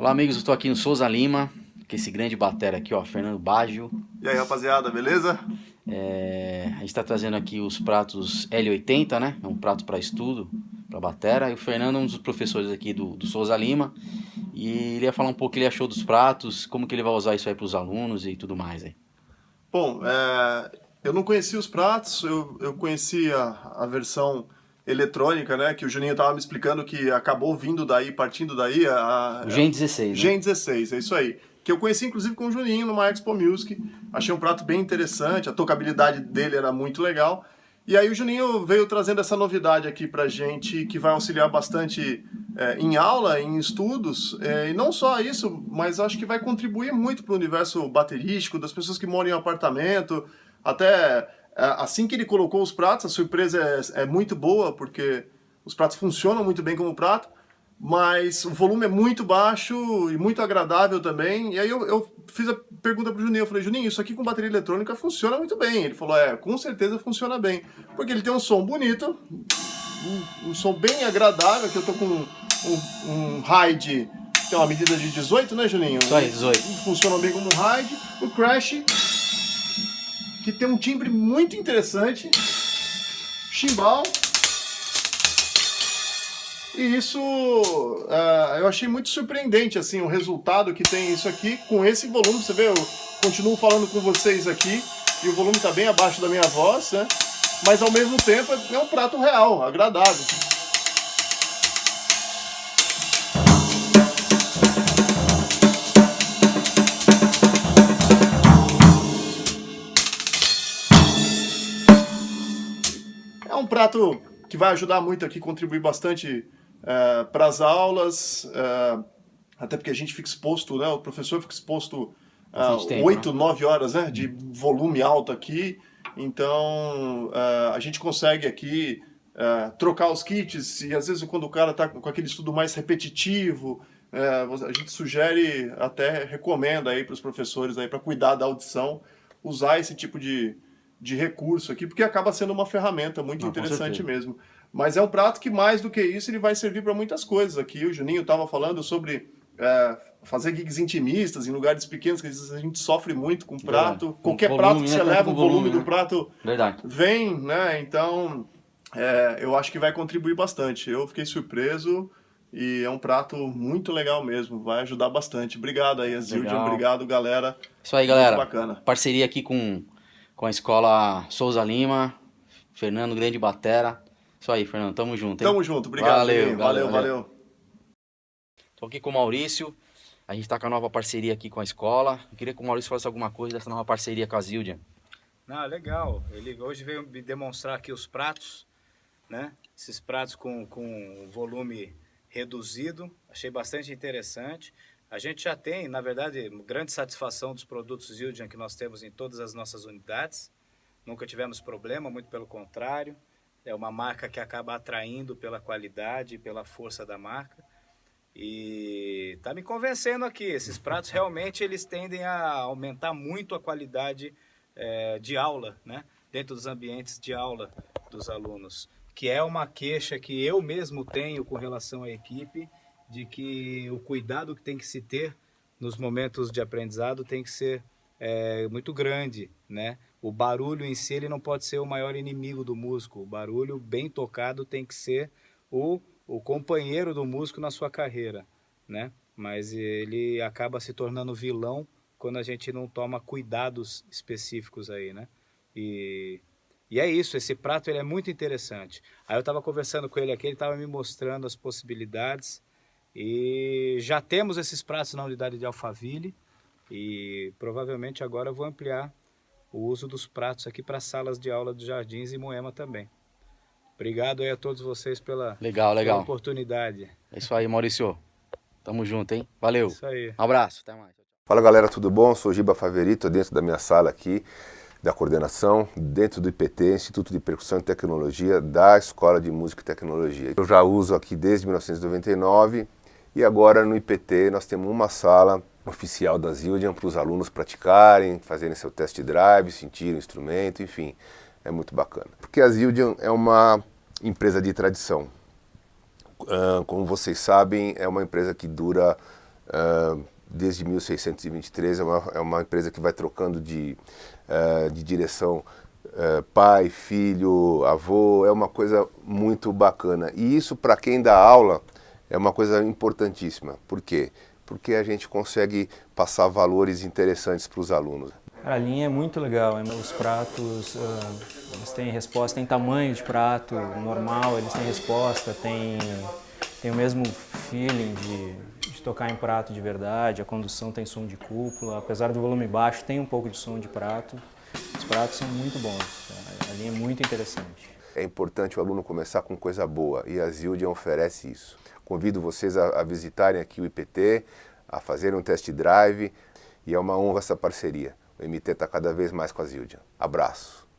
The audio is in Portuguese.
Olá amigos, eu estou aqui no Souza Lima, com esse grande batera aqui, ó, Fernando Baggio. E aí rapaziada, beleza? É, a gente está trazendo aqui os pratos L80, né? É um prato para estudo, para batera. E o Fernando é um dos professores aqui do, do Souza Lima. E ele ia falar um pouco o que ele achou dos pratos, como que ele vai usar isso aí para os alunos e tudo mais aí. Bom, é, eu não conhecia os pratos, eu, eu conhecia a versão eletrônica, né? Que o Juninho estava me explicando que acabou vindo daí, partindo daí. A, o Gen 16. Né? Gen 16, é isso aí. Que eu conheci inclusive com o Juninho numa Expo Music. Achei um prato bem interessante, a tocabilidade dele era muito legal. E aí o Juninho veio trazendo essa novidade aqui pra gente, que vai auxiliar bastante é, em aula, em estudos, é, e não só isso, mas acho que vai contribuir muito para o universo baterístico, das pessoas que moram em apartamento, até assim que ele colocou os pratos, a surpresa é, é muito boa, porque os pratos funcionam muito bem como prato, mas o volume é muito baixo e muito agradável também. E aí eu, eu fiz a pergunta pro Juninho, eu falei, Juninho, isso aqui com bateria eletrônica funciona muito bem. Ele falou, é, com certeza funciona bem. Porque ele tem um som bonito, um, um som bem agradável, que eu tô com um, um high tem uma medida de 18, né, Juninho? Aí, 18. Funciona bem como um high. O crash, que tem um timbre muito interessante. Chimbal. E isso uh, eu achei muito surpreendente, assim, o resultado que tem isso aqui com esse volume. Você vê, eu continuo falando com vocês aqui e o volume está bem abaixo da minha voz, né? Mas ao mesmo tempo é um prato real, agradável. É um prato que vai ajudar muito aqui, contribuir bastante é, para as aulas, é, até porque a gente fica exposto, né, o professor fica exposto uh, 8, 9 horas né, de volume alto aqui, então uh, a gente consegue aqui uh, trocar os kits e às vezes quando o cara está com aquele estudo mais repetitivo, uh, a gente sugere, até recomenda aí para os professores aí para cuidar da audição, usar esse tipo de, de recurso aqui, porque acaba sendo uma ferramenta muito Não, interessante mesmo. Mas é um prato que, mais do que isso, ele vai servir para muitas coisas. Aqui o Juninho estava falando sobre é, fazer gigs intimistas em lugares pequenos, que às vezes a gente sofre muito com prato. É, Qualquer volume, prato que né? você leva, o volume, né? do prato Verdade. vem, né? Então, é, eu acho que vai contribuir bastante. Eu fiquei surpreso e é um prato muito legal mesmo, vai ajudar bastante. Obrigado aí, Azildia, obrigado, galera. Isso aí, galera. Muito bacana. Parceria aqui com, com a Escola Souza Lima, Fernando Grande Batera. Isso aí, Fernando. Tamo junto. Hein? Tamo junto. Obrigado. Valeu, valeu, valeu. valeu. Tô aqui com o Maurício. A gente tá com a nova parceria aqui com a escola. Eu queria que o Maurício falasse alguma coisa dessa nova parceria com a Zildia. Não, legal. Ele hoje veio me demonstrar aqui os pratos, né? Esses pratos com, com volume reduzido. Achei bastante interessante. A gente já tem, na verdade, grande satisfação dos produtos Zildjian que nós temos em todas as nossas unidades. Nunca tivemos problema, muito pelo contrário. É uma marca que acaba atraindo pela qualidade, pela força da marca. E tá me convencendo aqui, esses pratos realmente eles tendem a aumentar muito a qualidade é, de aula, né? Dentro dos ambientes de aula dos alunos. Que é uma queixa que eu mesmo tenho com relação à equipe, de que o cuidado que tem que se ter nos momentos de aprendizado tem que ser é, muito grande, né? O barulho em si ele não pode ser o maior inimigo do músico. O barulho bem tocado tem que ser o, o companheiro do músico na sua carreira, né? Mas ele acaba se tornando vilão quando a gente não toma cuidados específicos aí, né? E, e é isso, esse prato ele é muito interessante. Aí eu estava conversando com ele aqui, ele estava me mostrando as possibilidades e já temos esses pratos na unidade de Alphaville e provavelmente agora eu vou ampliar o uso dos pratos aqui para salas de aula dos Jardins e Moema também. Obrigado aí a todos vocês pela, legal, legal. Pela oportunidade. É isso aí, Maurício. Tamo junto, hein? Valeu. Isso aí. Um abraço, até mais. Fala galera, tudo bom? Sou Giba Faverito, dentro da minha sala aqui da coordenação, dentro do IPT, Instituto de Percussão e Tecnologia da Escola de Música e Tecnologia. Eu já uso aqui desde 1999 e agora no IPT nós temos uma sala oficial da Zildjian para os alunos praticarem, fazerem seu test drive, sentirem o instrumento, enfim, é muito bacana. Porque a Zildjian é uma empresa de tradição. Uh, como vocês sabem, é uma empresa que dura uh, desde 1623, é uma, é uma empresa que vai trocando de, uh, de direção uh, pai, filho, avô, é uma coisa muito bacana. E isso para quem dá aula é uma coisa importantíssima. Por quê? Porque a gente consegue passar valores interessantes para os alunos. A linha é muito legal, é, os pratos, eles têm resposta, tem tamanho de prato normal, eles têm resposta, tem, tem o mesmo feeling de, de tocar em prato de verdade, a condução tem som de cúpula, apesar do volume baixo, tem um pouco de som de prato. Os pratos são muito bons, a linha é muito interessante. É importante o aluno começar com coisa boa e a Zildjian oferece isso. Convido vocês a, a visitarem aqui o IPT, a fazerem um test drive e é uma honra essa parceria. O MT está cada vez mais com a Zildjian. Abraço.